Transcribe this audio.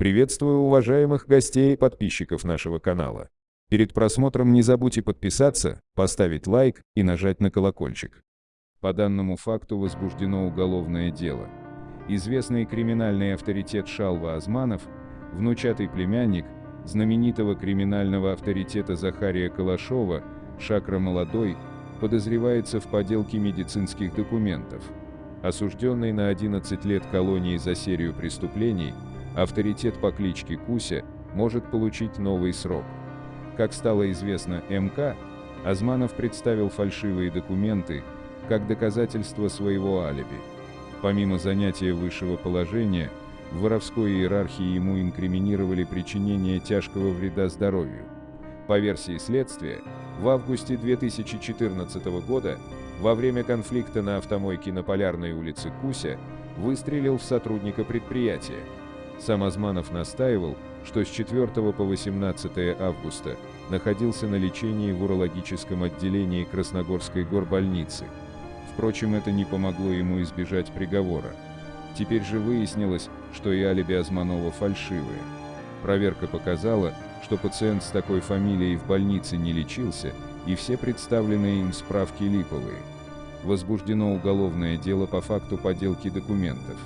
Приветствую уважаемых гостей и подписчиков нашего канала. Перед просмотром не забудьте подписаться, поставить лайк и нажать на колокольчик. По данному факту возбуждено уголовное дело. Известный криминальный авторитет Шалва Азманов, внучатый племянник знаменитого криминального авторитета Захария Калашова, Шакра Молодой, подозревается в поделке медицинских документов. Осужденный на 11 лет колонии за серию преступлений, авторитет по кличке Куся может получить новый срок. Как стало известно МК, Азманов представил фальшивые документы как доказательство своего алиби. Помимо занятия высшего положения, в воровской иерархии ему инкриминировали причинение тяжкого вреда здоровью. По версии следствия, в августе 2014 года, во время конфликта на автомойке на Полярной улице Куся, выстрелил в сотрудника предприятия. Сам Азманов настаивал, что с 4 по 18 августа находился на лечении в урологическом отделении Красногорской горбольницы. Впрочем, это не помогло ему избежать приговора. Теперь же выяснилось, что и алиби Азманова фальшивые. Проверка показала, что пациент с такой фамилией в больнице не лечился, и все представленные им справки липовые. Возбуждено уголовное дело по факту подделки документов.